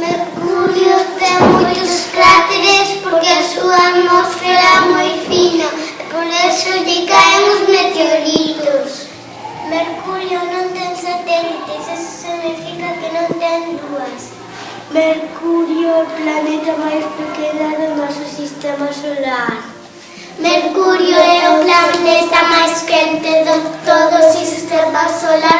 Mercurio ten moitos cráteres porque a súa atmosfera é moi fina e por eso lle caen os meteoritos. Mercurio non ten satélites, eso significa que non ten dúas. Mercurio é o planeta máis pequeno do noso sistema solar. Mercurio é o planeta máis quente de todo o sistema solar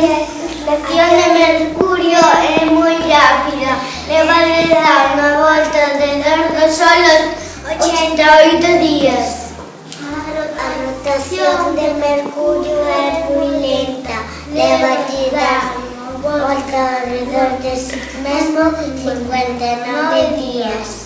reflexión de mercurio es muy rápida. Le vale dar una vuelta de solo 88 días. La rotación de mercurio es muy lenta. Le vale dar una vuelta alrededor de sí mismo 59 días.